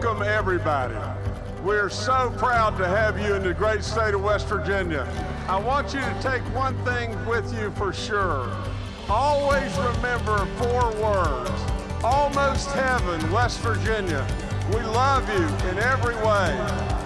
Welcome everybody. We're so proud to have you in the great state of West Virginia. I want you to take one thing with you for sure. Always remember four words. Almost heaven, West Virginia. We love you in every way.